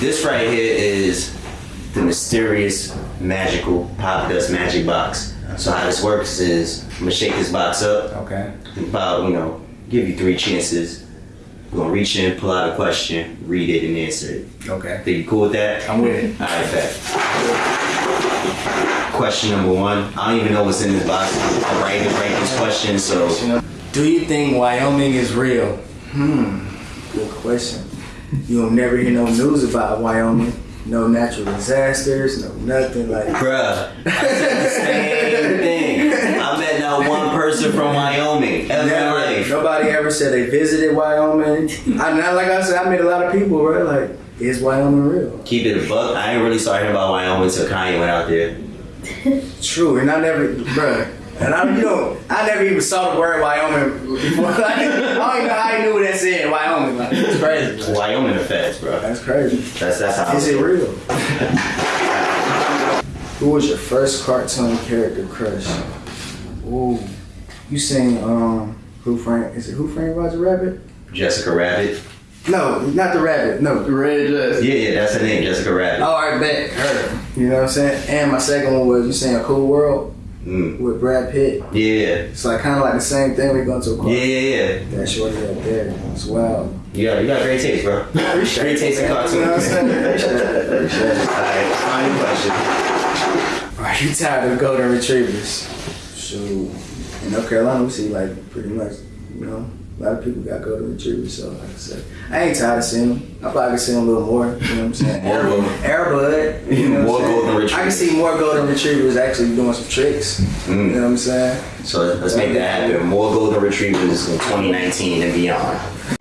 This right here is the mysterious, magical pop dust magic box. So how this works is I'm gonna shake this box up. Okay. About you know, give you three chances. We're gonna reach in, pull out a question, read it, and answer it. Okay. Think you cool with that? I'm with it. All right, bet. Question number one. I don't even know what's in this box. I'm writing write this question, so Do you think Wyoming is real? Hmm. Good question. You'll never hear no news about Wyoming. No natural disasters, no nothing like. bruh, same thing. I met not one person from Wyoming ever Never, nobody ever said they visited Wyoming. I not like I said, I met a lot of people, right? Like, is Wyoming real? Keep it a buck. I ain't really started about Wyoming until Kanye went out there. True, and I never, bruh. And I, you know, I never even saw the word Wyoming before. Like, I don't even know how I knew what that said, Wyoming. Like, it's crazy. bro. Wyoming effects, bro. That's crazy. That's that's how. Is it real? Who was your first cartoon character crush? Ooh, you seen um, Who Framed? Is it Who Framed Roger Rabbit? Jessica Rabbit. No, not the rabbit. No, the red dress. Yeah, yeah, that's her name, Jessica Rabbit. Oh, I bet her. You know what I'm saying? And my second one was you saying A Cool World Mm. with Brad Pitt. Yeah, It's like kind of like the same thing. We go to a car. yeah, yeah, yeah. That shorty up there. as well. You got, you got great taste, bro. Great taste in You know what I'm saying? Appreciate it. Appreciate it. Alright, final question. Are you tired of golden retrievers? Shoot. In North Carolina, we see like pretty much, you know, a lot of people got golden retrievers. So like I said, I ain't tired of seeing them. I probably can see them a little more. You know what I'm saying? More Air, golden- Air Bud. You know More I'm saying? I can see more golden retrievers actually doing some tricks. You Mm. know what I'm saying? So let's make that happen. More golden retrievers in 2019 and beyond.